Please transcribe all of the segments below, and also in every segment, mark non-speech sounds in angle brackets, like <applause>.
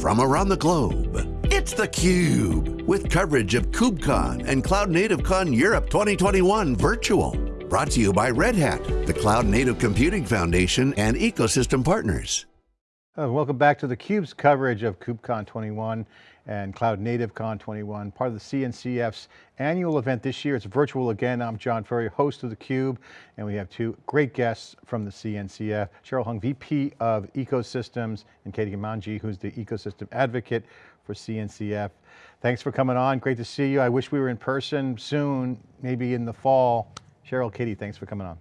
from around the globe. It's theCUBE, with coverage of KubeCon and Cloud Native Con Europe 2021 virtual. Brought to you by Red Hat, the Cloud Native Computing Foundation and ecosystem partners. Uh, welcome back to theCUBE's coverage of KubeCon 21 and Cloud Native Con 21, part of the CNCF's annual event this year. It's virtual again. I'm John Furrier, host of theCUBE, and we have two great guests from the CNCF. Cheryl Hung, VP of Ecosystems, and Katie Gamanji, who's the Ecosystem Advocate for CNCF. Thanks for coming on, great to see you. I wish we were in person soon, maybe in the fall. Cheryl, Katie, thanks for coming on.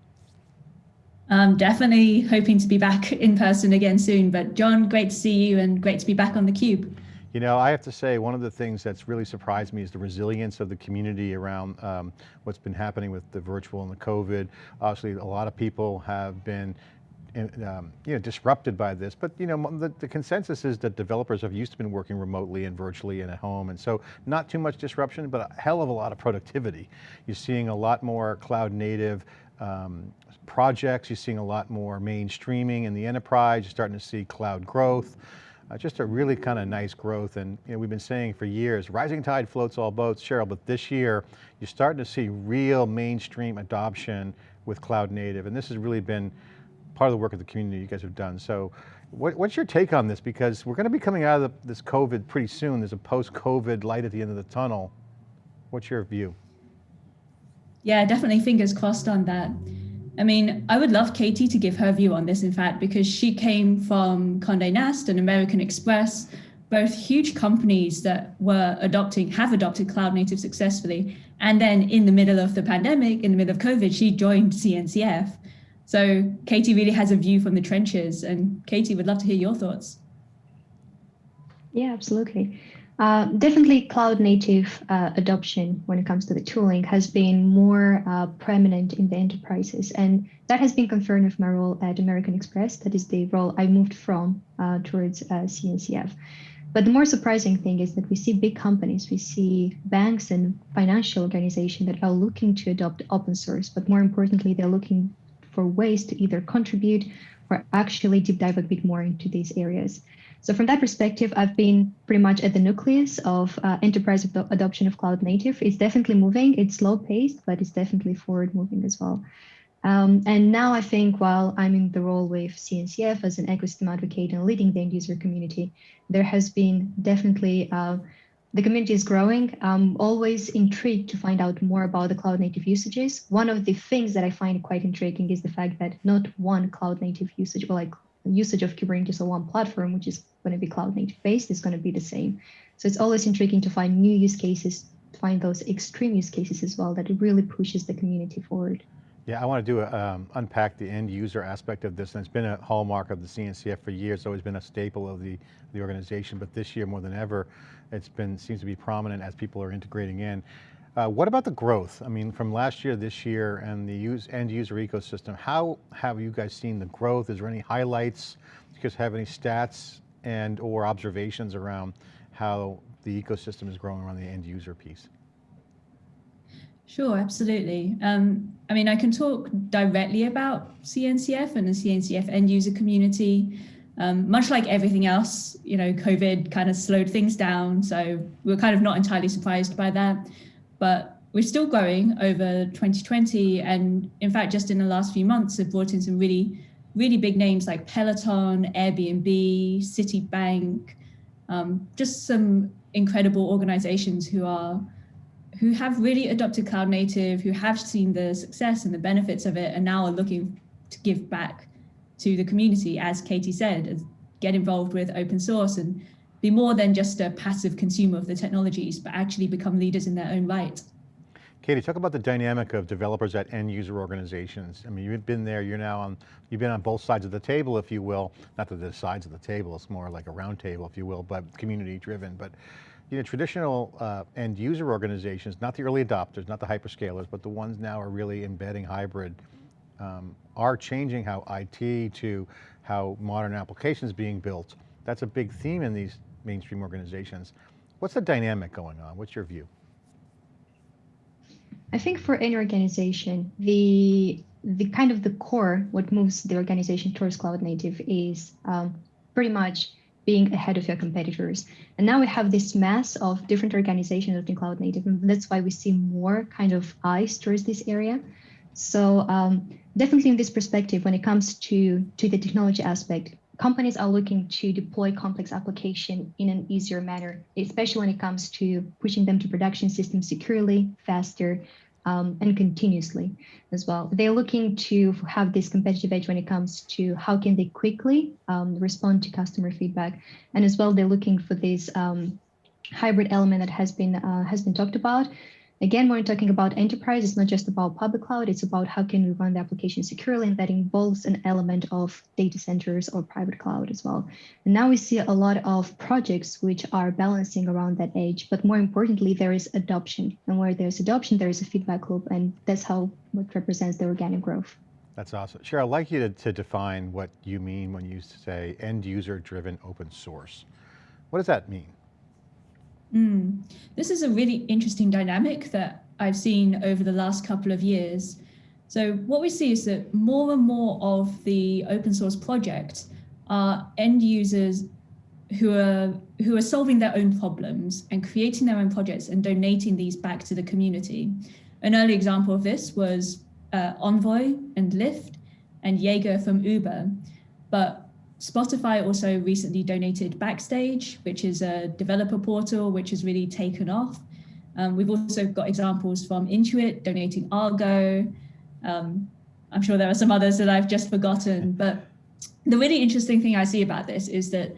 Um, definitely hoping to be back in person again soon, but John, great to see you and great to be back on theCUBE. You know, I have to say, one of the things that's really surprised me is the resilience of the community around um, what's been happening with the virtual and the COVID. Obviously, a lot of people have been um, you know, disrupted by this, but you know, the, the, consensus is that developers have used to been working remotely and virtually and at home, and so not too much disruption, but a hell of a lot of productivity. You're seeing a lot more cloud native um, projects, you're seeing a lot more mainstreaming in the enterprise, you're starting to see cloud growth uh, just a really kind of nice growth. And you know, we've been saying for years, rising tide floats all boats, Cheryl, but this year, you're starting to see real mainstream adoption with cloud native. And this has really been part of the work of the community you guys have done. So what, what's your take on this? Because we're going to be coming out of the, this COVID pretty soon. There's a post-COVID light at the end of the tunnel. What's your view? Yeah, definitely fingers crossed on that. I mean, I would love Katie to give her view on this, in fact, because she came from Condé Nast and American Express, both huge companies that were adopting, have adopted cloud native successfully. And then in the middle of the pandemic, in the middle of COVID, she joined CNCF. So Katie really has a view from the trenches and Katie would love to hear your thoughts. Yeah, absolutely. Uh, definitely cloud native uh, adoption when it comes to the tooling has been more uh, prominent in the enterprises. And that has been confirmed with my role at American Express. That is the role I moved from uh, towards CNCF. Uh, but the more surprising thing is that we see big companies, we see banks and financial organizations that are looking to adopt open source, but more importantly, they're looking for ways to either contribute or actually deep dive a bit more into these areas. So from that perspective, I've been pretty much at the nucleus of uh, enterprise ad adoption of cloud native. It's definitely moving. It's slow paced, but it's definitely forward moving as well. Um, and now I think while I'm in the role with CNCF as an ecosystem advocate and leading the end user community, there has been definitely uh, the community is growing. I'm always intrigued to find out more about the cloud native usages. One of the things that I find quite intriguing is the fact that not one cloud native usage or like usage of Kubernetes on one platform, which is going to be cloud native based, is going to be the same. So it's always intriguing to find new use cases, find those extreme use cases as well, that really pushes the community forward. Yeah, I want to do a, um, unpack the end user aspect of this, and it's been a hallmark of the CNCF for years. It's always been a staple of the the organization, but this year more than ever, it's been seems to be prominent as people are integrating in. Uh, what about the growth? I mean, from last year, this year, and the use, end user ecosystem, how have you guys seen the growth? Is there any highlights? Do you guys have any stats and or observations around how the ecosystem is growing around the end user piece? Sure, absolutely. Um, I mean, I can talk directly about CNCF and the CNCF end user community. Um, much like everything else, you know, COVID kind of slowed things down. So we're kind of not entirely surprised by that but we're still growing over 2020. And in fact, just in the last few months, have brought in some really, really big names like Peloton, Airbnb, Citibank, um, just some incredible organizations who are who have really adopted cloud native, who have seen the success and the benefits of it, and now are looking to give back to the community, as Katie said, get involved with open source and be more than just a passive consumer of the technologies, but actually become leaders in their own right. Katie, talk about the dynamic of developers at end user organizations. I mean, you've been there, you're now on, you've been on both sides of the table, if you will. Not that sides of the table, it's more like a round table, if you will, but community driven. But you know, traditional uh, end user organizations, not the early adopters, not the hyperscalers, but the ones now are really embedding hybrid, um, are changing how IT to how modern applications being built. That's a big theme in these mainstream organizations. What's the dynamic going on? What's your view? I think for any organization, the the kind of the core, what moves the organization towards cloud native is um, pretty much being ahead of your competitors. And now we have this mass of different organizations adopting cloud native, and that's why we see more kind of eyes towards this area. So um, definitely in this perspective, when it comes to, to the technology aspect, companies are looking to deploy complex application in an easier manner, especially when it comes to pushing them to production systems securely, faster, um, and continuously as well. They're looking to have this competitive edge when it comes to how can they quickly um, respond to customer feedback, and as well they're looking for this um, hybrid element that has been uh, has been talked about, Again, when we're talking about enterprise, it's not just about public cloud, it's about how can we run the application securely, and that involves an element of data centers or private cloud as well. And now we see a lot of projects which are balancing around that edge, but more importantly, there is adoption. And where there's adoption, there is a feedback loop, and that's how what represents the organic growth. That's awesome. Cheryl, I'd like you to, to define what you mean when you say end user driven open source. What does that mean? Mm. This is a really interesting dynamic that I've seen over the last couple of years. So what we see is that more and more of the open source project are end users who are who are solving their own problems and creating their own projects and donating these back to the community. An early example of this was uh, Envoy and Lyft and Jaeger from Uber. But Spotify also recently donated Backstage, which is a developer portal, which has really taken off. Um, we've also got examples from Intuit donating Argo. Um, I'm sure there are some others that I've just forgotten, but the really interesting thing I see about this is that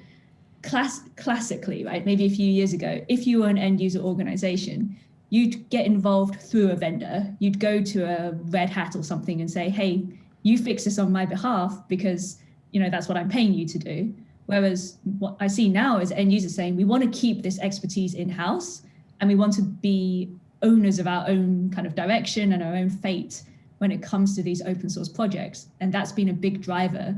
class classically, right, maybe a few years ago, if you were an end user organization, you'd get involved through a vendor. You'd go to a Red Hat or something and say, hey, you fix this on my behalf because you know, that's what I'm paying you to do. Whereas what I see now is end users saying, we want to keep this expertise in-house and we want to be owners of our own kind of direction and our own fate when it comes to these open source projects. And that's been a big driver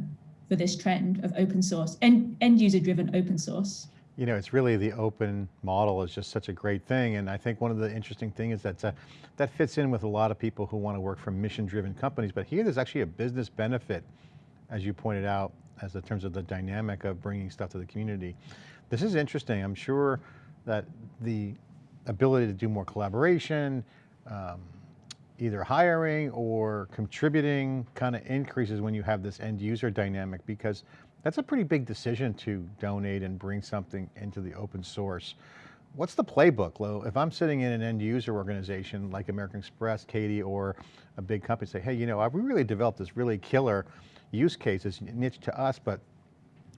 for this trend of open source and end user driven open source. You know, it's really the open model is just such a great thing. And I think one of the interesting things is that uh, that fits in with a lot of people who want to work for mission driven companies, but here there's actually a business benefit as you pointed out, as in terms of the dynamic of bringing stuff to the community. This is interesting. I'm sure that the ability to do more collaboration, um, either hiring or contributing kind of increases when you have this end user dynamic because that's a pretty big decision to donate and bring something into the open source. What's the playbook, Lo? If I'm sitting in an end user organization like American Express, Katie, or a big company say, hey, you know, we really developed this really killer use case is niche to us, but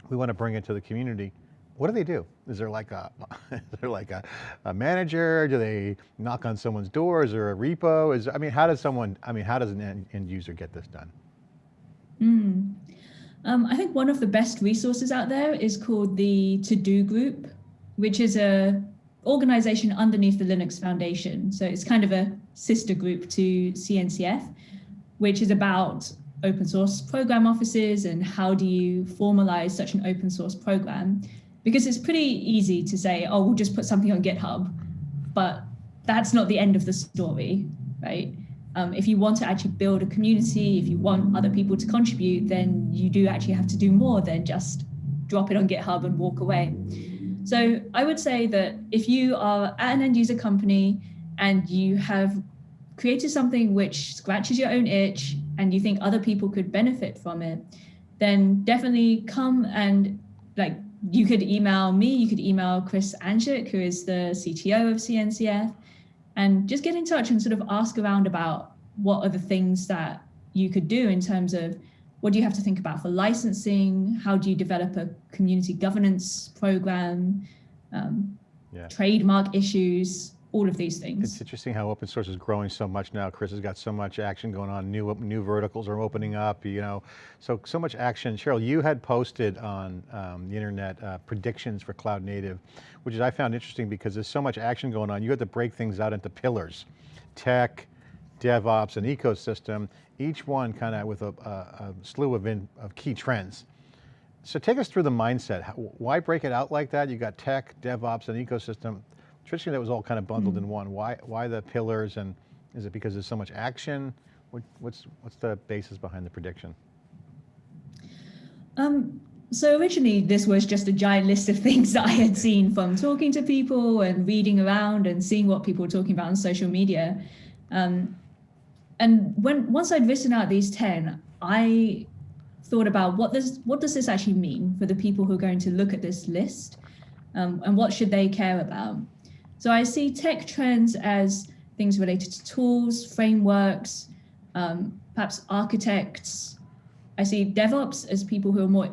we want to bring it to the community. What do they do? Is there like a, <laughs> is there like a, a manager? Do they knock on someone's door? Is there a repo? Is I mean, how does someone? I mean, how does an end, end user get this done? Mm. Um, I think one of the best resources out there is called the To Do Group, which is a organization underneath the Linux Foundation. So it's kind of a sister group to CNCF, which is about open source program offices and how do you formalize such an open source program? Because it's pretty easy to say, oh, we'll just put something on GitHub, but that's not the end of the story, right? Um, if you want to actually build a community, if you want other people to contribute, then you do actually have to do more than just drop it on GitHub and walk away. So I would say that if you are at an end user company and you have created something which scratches your own itch and you think other people could benefit from it, then definitely come and like you could email me, you could email Chris Aniszczyk, who is the CTO of CNCF, and just get in touch and sort of ask around about what are the things that you could do in terms of what do you have to think about for licensing? How do you develop a community governance program? Um, yeah. Trademark issues, all of these things. It's interesting how open source is growing so much now. Chris has got so much action going on. New new verticals are opening up, you know, so so much action. Cheryl, you had posted on um, the internet uh, predictions for cloud native, which is I found interesting because there's so much action going on. You had to break things out into pillars, tech, DevOps, and ecosystem. Each one kind of with a, a, a slew of, in, of key trends. So take us through the mindset. Why break it out like that? You got tech, DevOps, and ecosystem Traditionally, that was all kind of bundled mm -hmm. in one. Why, why the pillars and is it because there's so much action? What, what's, what's the basis behind the prediction? Um, so originally this was just a giant list of <laughs> things that I had seen from talking to people and reading around and seeing what people were talking about on social media. Um, and when once I'd written out these 10, I thought about what does what does this actually mean for the people who are going to look at this list um, and what should they care about. So I see tech trends as things related to tools, frameworks, um, perhaps architects. I see DevOps as people who are more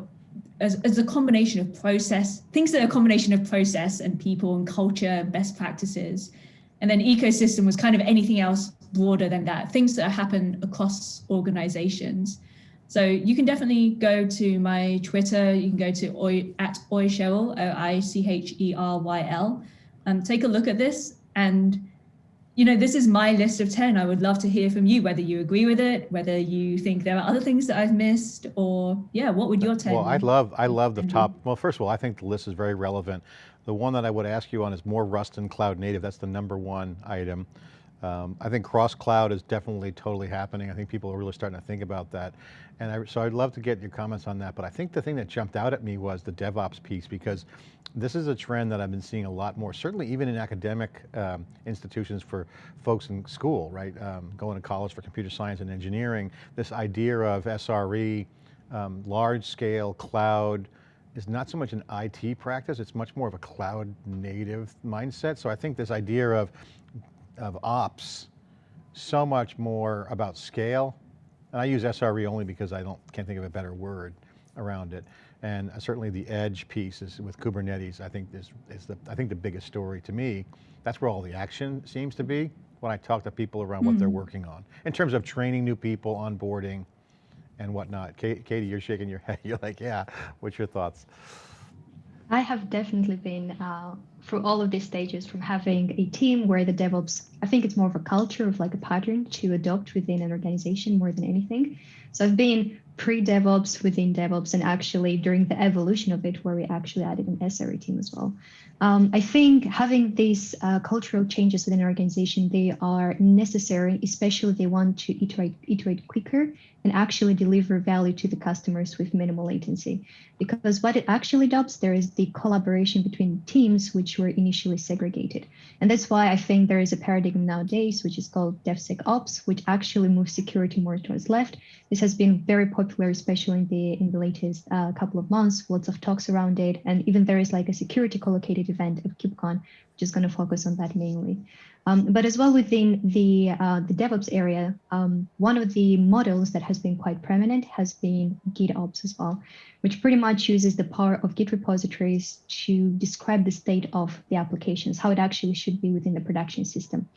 as, as a combination of process, things that are a combination of process and people and culture, and best practices. And then ecosystem was kind of anything else broader than that, things that happen across organizations. So you can definitely go to my Twitter, you can go to Oi, at Oicheryl, O-I-C-H-E-R-Y-L, and um, take a look at this. And, you know, this is my list of 10. I would love to hear from you, whether you agree with it, whether you think there are other things that I've missed, or yeah, what would your 10 Well, I love, I love the top, well, first of all, I think the list is very relevant. The one that I would ask you on is more Rust and cloud native. That's the number one item. Um, I think cross-cloud is definitely totally happening. I think people are really starting to think about that. And I, so I'd love to get your comments on that, but I think the thing that jumped out at me was the DevOps piece because this is a trend that I've been seeing a lot more, certainly even in academic um, institutions for folks in school, right? Um, going to college for computer science and engineering, this idea of SRE, um, large scale cloud, is not so much an IT practice, it's much more of a cloud native mindset. So I think this idea of of ops so much more about scale. And I use SRE only because I don't can't think of a better word around it. And certainly the edge piece is with Kubernetes, I think is, is the, I think the biggest story to me. That's where all the action seems to be when I talk to people around mm. what they're hmm. working on. In terms of training new people, onboarding, and whatnot. Katie, you're shaking your <laughs> head. You're like, yeah, what's your thoughts? I have definitely been uh, through all of these stages from having a team where the DevOps, I think it's more of a culture of like a pattern to adopt within an organization more than anything. So I've been pre-DevOps within DevOps and actually during the evolution of it where we actually added an SRE team as well. Um, I think having these uh, cultural changes within an organization, they are necessary, especially if they want to iterate, iterate quicker and actually deliver value to the customers with minimal latency. Because what it actually does, there is the collaboration between teams which were initially segregated. And that's why I think there is a paradigm nowadays, which is called DevSecOps, which actually moves security more towards left. This has been very popular, especially in the in the latest uh, couple of months, lots of talks around it. And even there is like a security collocated event of KubeCon, which is going to focus on that mainly. Um, but as well within the, uh, the DevOps area, um, one of the models that has been quite prominent has been GitOps as well, which pretty much uses the power of Git repositories to describe the state of the applications, how it actually should be within the production system.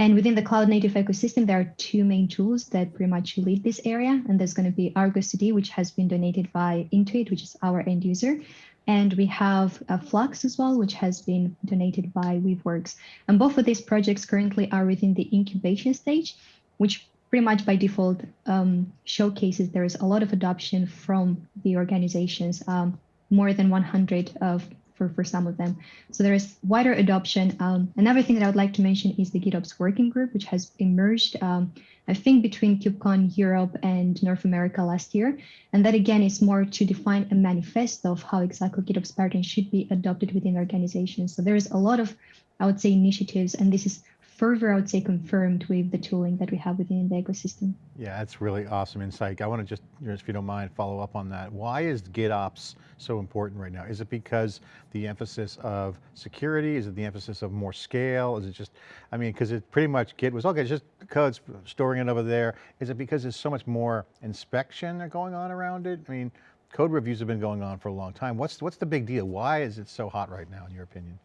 And within the cloud native ecosystem, there are two main tools that pretty much lead this area. And there's going to be Argo CD, which has been donated by Intuit, which is our end user. And we have a Flux as well, which has been donated by Weaveworks. And both of these projects currently are within the incubation stage, which pretty much by default um, showcases there is a lot of adoption from the organizations, um, more than 100 of for, for some of them. So there is wider adoption. Um, another thing that I would like to mention is the GitOps working group, which has emerged, um, I think, between KubeCon Europe and North America last year. And that again is more to define a manifesto of how exactly GitOps patterns should be adopted within organizations. So there is a lot of, I would say, initiatives, and this is further, I would say, confirmed with the tooling that we have within the ecosystem. Yeah, that's really awesome insight. I want to just, if you don't mind, follow up on that. Why is GitOps so important right now? Is it because the emphasis of security? Is it the emphasis of more scale? Is it just, I mean, because it pretty much Git was, okay, just code, storing it over there. Is it because there's so much more inspection going on around it? I mean, code reviews have been going on for a long time. What's, what's the big deal? Why is it so hot right now, in your opinion?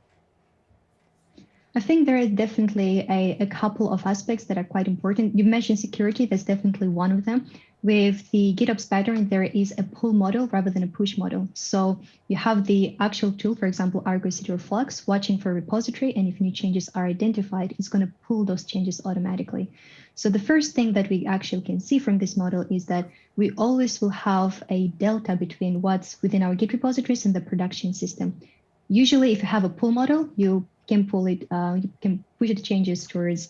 I think there is definitely a, a couple of aspects that are quite important. You mentioned security, that's definitely one of them. With the GitOps pattern, there is a pull model rather than a push model. So you have the actual tool, for example, Argo CD or Flux, watching for a repository, and if new changes are identified, it's going to pull those changes automatically. So the first thing that we actually can see from this model is that we always will have a delta between what's within our Git repositories and the production system. Usually, if you have a pull model, you can pull it, uh, you can push the changes towards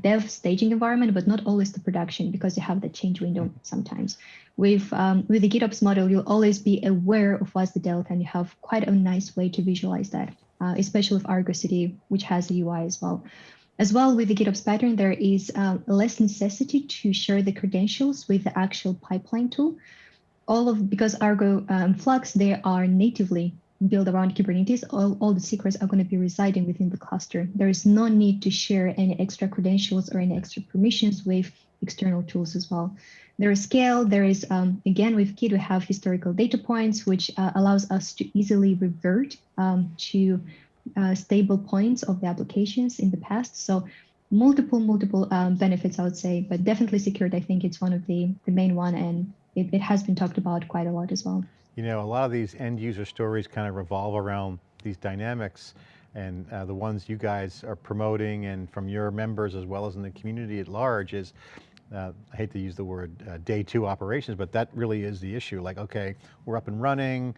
dev staging environment, but not always the production because you have the change window sometimes. With, um, with the GitOps model, you'll always be aware of what's the delta and you have quite a nice way to visualize that, uh, especially with Argo CD, which has a UI as well. As well with the GitOps pattern, there is uh, less necessity to share the credentials with the actual pipeline tool. All of because Argo um, Flux, they are natively built around Kubernetes, all, all the secrets are going to be residing within the cluster. There is no need to share any extra credentials or any extra permissions with external tools as well. There is scale, there is, um, again, with Git, we have historical data points, which uh, allows us to easily revert um, to uh, stable points of the applications in the past. So multiple, multiple um, benefits, I would say, but definitely secured. I think it's one of the, the main one, and it, it has been talked about quite a lot as well. You know, a lot of these end user stories kind of revolve around these dynamics and uh, the ones you guys are promoting and from your members as well as in the community at large is, uh, I hate to use the word uh, day two operations, but that really is the issue. Like, okay, we're up and running.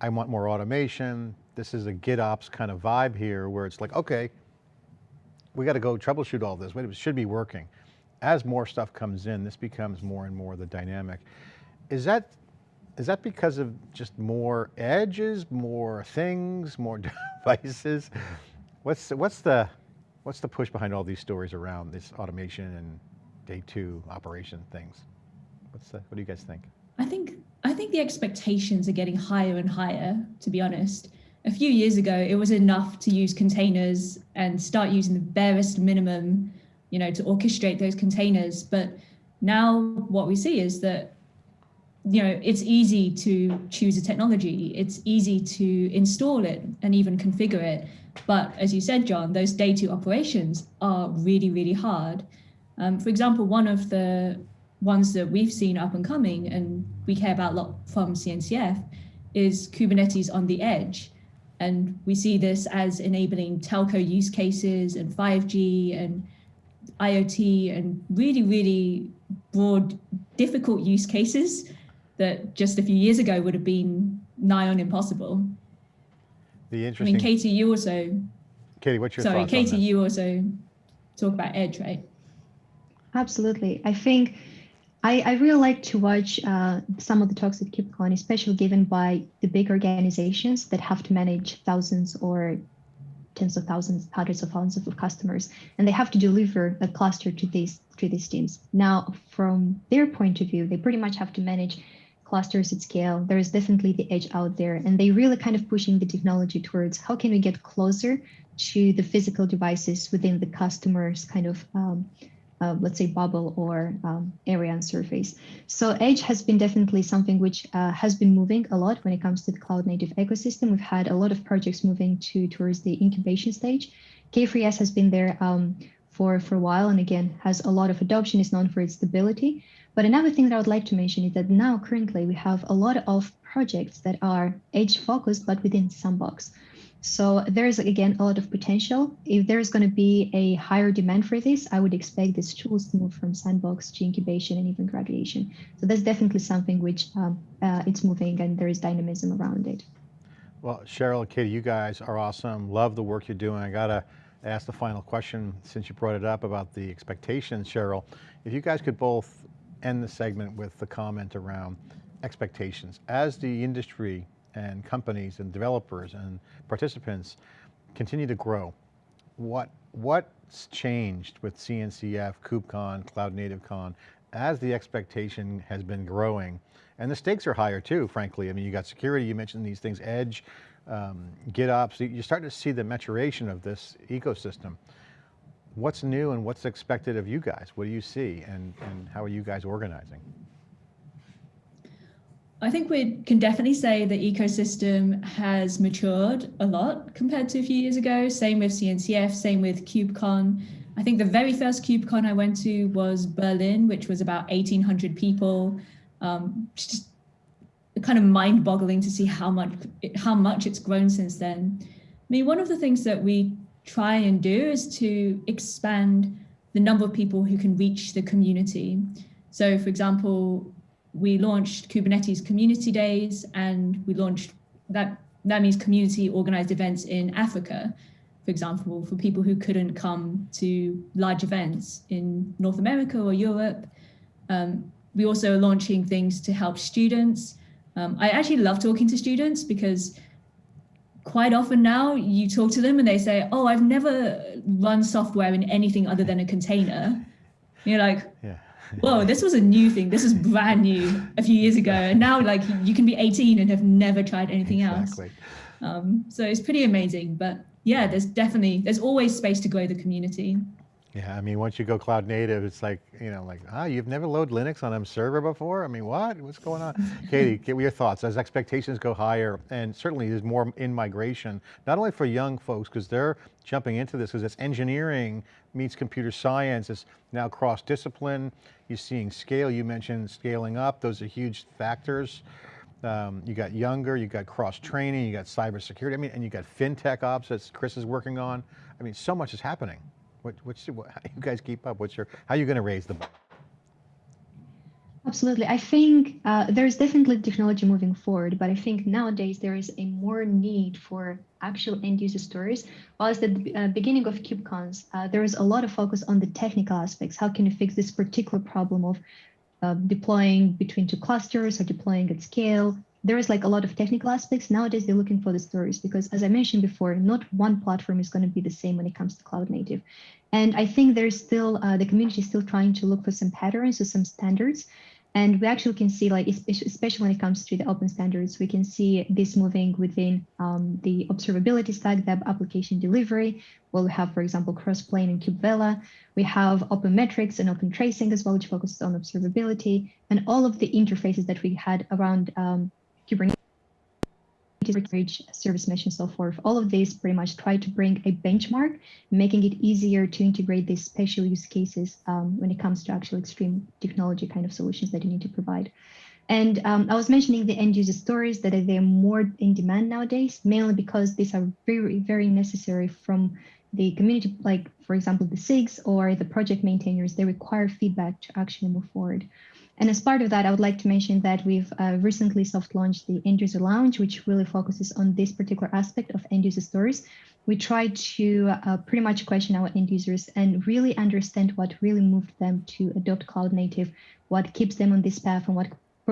I want more automation. This is a GitOps kind of vibe here where it's like, okay, we got to go troubleshoot all this. Wait, it should be working. As more stuff comes in, this becomes more and more the dynamic. Is that is that because of just more edges, more things, more <laughs> devices? What's what's the what's the push behind all these stories around this automation and day two operation things? What's the, what do you guys think? I think I think the expectations are getting higher and higher, to be honest. A few years ago, it was enough to use containers and start using the barest minimum, you know, to orchestrate those containers. But now what we see is that you know, it's easy to choose a technology. It's easy to install it and even configure it. But as you said, John, those day two operations are really, really hard. Um, for example, one of the ones that we've seen up and coming and we care about a lot from CNCF is Kubernetes on the edge. And we see this as enabling telco use cases and 5G and IoT and really, really broad, difficult use cases that just a few years ago would have been nigh on impossible. The interesting. I mean, Katie, you also. Katie, what's your sorry, Katie, you also talk about Edge, right? Absolutely. I think I, I really like to watch uh, some of the talks at KubeCon, especially given by the big organizations that have to manage thousands or tens of thousands, hundreds of thousands of customers, and they have to deliver a cluster to these to these teams. Now, from their point of view, they pretty much have to manage clusters at scale. There is definitely the edge out there, and they really kind of pushing the technology towards how can we get closer to the physical devices within the customer's kind of um, uh, let's say bubble or um, area and surface. So edge has been definitely something which uh, has been moving a lot when it comes to the cloud native ecosystem. We've had a lot of projects moving to towards the incubation stage. K3S has been there um, for, for a while and again has a lot of adoption, is known for its stability. But another thing that I would like to mention is that now currently we have a lot of projects that are edge focused, but within Sandbox. So there's again a lot of potential. If there's going to be a higher demand for this, I would expect these tools to move from sandbox to incubation and even graduation. So that's definitely something which um, uh, it's moving and there is dynamism around it. Well, Cheryl, Katie, you guys are awesome. Love the work you're doing. I got to ask the final question since you brought it up about the expectations, Cheryl. If you guys could both end the segment with the comment around expectations. As the industry and companies and developers and participants continue to grow, what, what's changed with CNCF, KubeCon, Cloud Native Con, as the expectation has been growing, and the stakes are higher too, frankly. I mean, you got security, you mentioned these things, Edge, um, GitOps, you're starting to see the maturation of this ecosystem. What's new and what's expected of you guys? What do you see and, and how are you guys organizing? I think we can definitely say the ecosystem has matured a lot compared to a few years ago. Same with CNCF, same with KubeCon. I think the very first KubeCon I went to was Berlin, which was about 1,800 people. Um, just kind of mind-boggling to see how much how much it's grown since then. I mean, one of the things that we try and do is to expand the number of people who can reach the community. So, for example, we launched Kubernetes Community Days and we launched that that means community organized events in Africa. for example, for people who couldn't come to large events in North America or Europe. Um, we also are launching things to help students. Um, I actually love talking to students because quite often now you talk to them and they say, oh, I've never run software in anything other than a container. And you're like, Yeah. whoa, this was a new thing. This is brand new a few years ago. And now like you can be 18 and have never tried anything else. Um, so it's pretty amazing. But yeah, there's definitely, there's always space to grow the community. Yeah, I mean, once you go cloud native, it's like, you know, like, ah, you've never loaded Linux on a server before? I mean, what? What's going on? <laughs> Katie, get your thoughts. As expectations go higher, and certainly there's more in migration, not only for young folks, because they're jumping into this, because it's engineering meets computer science, it's now cross-discipline, you're seeing scale, you mentioned scaling up, those are huge factors. Um, you got younger, you got cross-training, you got cybersecurity, I mean, and you got FinTech ops that Chris is working on. I mean, so much is happening. What, what's, what, how you guys keep up? What's your, how are you going to raise the bar? Absolutely. I think uh, there's definitely technology moving forward, but I think nowadays there is a more need for actual end user stories. Whilst at the uh, beginning of KubeCons, uh, there was a lot of focus on the technical aspects. How can you fix this particular problem of uh, deploying between two clusters or deploying at scale? There is like a lot of technical aspects. Nowadays, they're looking for the stories because, as I mentioned before, not one platform is going to be the same when it comes to cloud native. And I think there's still uh, the community is still trying to look for some patterns or some standards. And we actually can see, like, especially when it comes to the open standards, we can see this moving within um, the observability stack, the application delivery. Well, we have, for example, Crossplane and Kubevela. We have open metrics and open tracing as well, which focuses on observability and all of the interfaces that we had around um, Kubernetes service mesh and so forth. All of these pretty much try to bring a benchmark, making it easier to integrate these special use cases um, when it comes to actual extreme technology kind of solutions that you need to provide. And um, I was mentioning the end user stories that they're more in demand nowadays, mainly because these are very, very necessary from the community, like for example, the SIGs or the project maintainers, they require feedback to actually move forward. And as part of that, I would like to mention that we've uh, recently soft launched the End User Lounge, which really focuses on this particular aspect of end user stories. We try to uh, pretty much question our end users and really understand what really moved them to adopt cloud native, what keeps them on this path, and what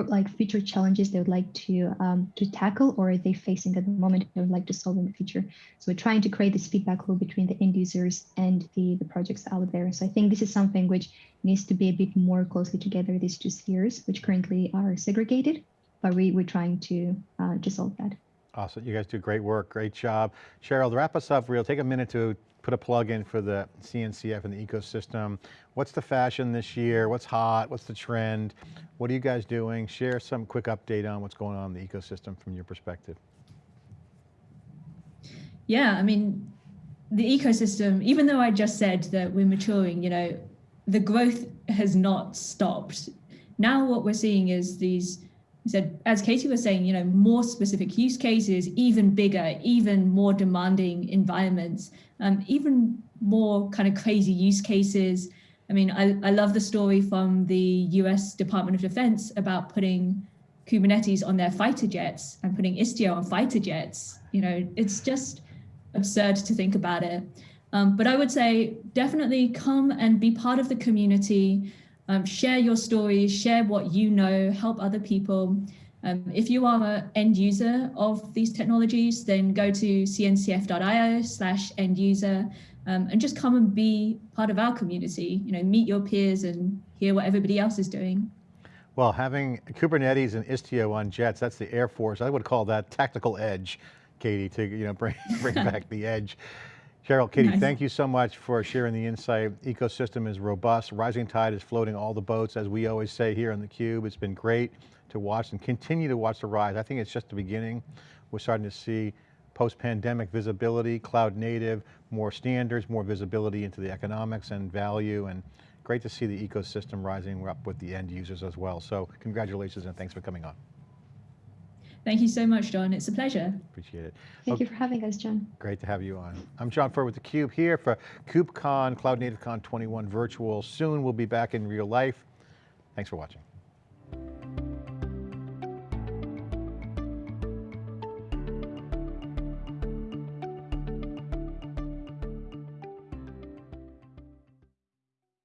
like future challenges they would like to um, to tackle or are they facing at the moment they would like to solve in the future. So we're trying to create this feedback loop between the end users and the, the projects out there. So I think this is something which needs to be a bit more closely together, these two spheres, which currently are segregated, but we, we're trying to, uh, to solve that. Awesome, you guys do great work, great job. Cheryl, to wrap us up real, take a minute to put a plug in for the CNCF and the ecosystem. What's the fashion this year? What's hot? What's the trend? What are you guys doing? Share some quick update on what's going on in the ecosystem from your perspective. Yeah, I mean, the ecosystem, even though I just said that we're maturing, you know, the growth has not stopped. Now what we're seeing is these said, as Katie was saying, you know, more specific use cases, even bigger, even more demanding environments, um, even more kind of crazy use cases. I mean, I, I love the story from the US Department of Defense about putting Kubernetes on their fighter jets and putting Istio on fighter jets. You know, it's just absurd to think about it. Um, but I would say definitely come and be part of the community. Um, share your stories, share what you know, help other people. Um, if you are an end user of these technologies, then go to cncf.io slash end user um, and just come and be part of our community, you know, meet your peers and hear what everybody else is doing. Well, having Kubernetes and Istio on jets, that's the Air Force. I would call that tactical edge, Katie, to you know bring, bring <laughs> back the edge. Cheryl, Katie, nice. thank you so much for sharing the insight. Ecosystem is robust. Rising tide is floating all the boats, as we always say here on theCUBE. It's been great to watch and continue to watch the rise. I think it's just the beginning. We're starting to see post-pandemic visibility, cloud native, more standards, more visibility into the economics and value, and great to see the ecosystem rising up with the end users as well. So congratulations and thanks for coming on. Thank you so much, John. It's a pleasure. Appreciate it. Thank okay. you for having us, John. Great to have you on. I'm John Furrier with theCUBE here for KubeCon, Cloud Native Con 21 virtual. Soon we'll be back in real life. Thanks for watching.